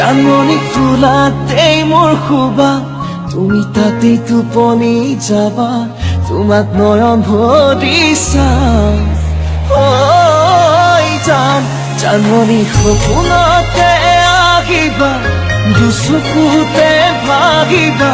জাননি ফুলাতেই মোৰ শুবা তুমি তাতেই টোপনি যাবা তোমাক নয়ন ভৰি চাম। যাম জাননি সপোনতে আহিবা দুচকুতে ভাগিবা।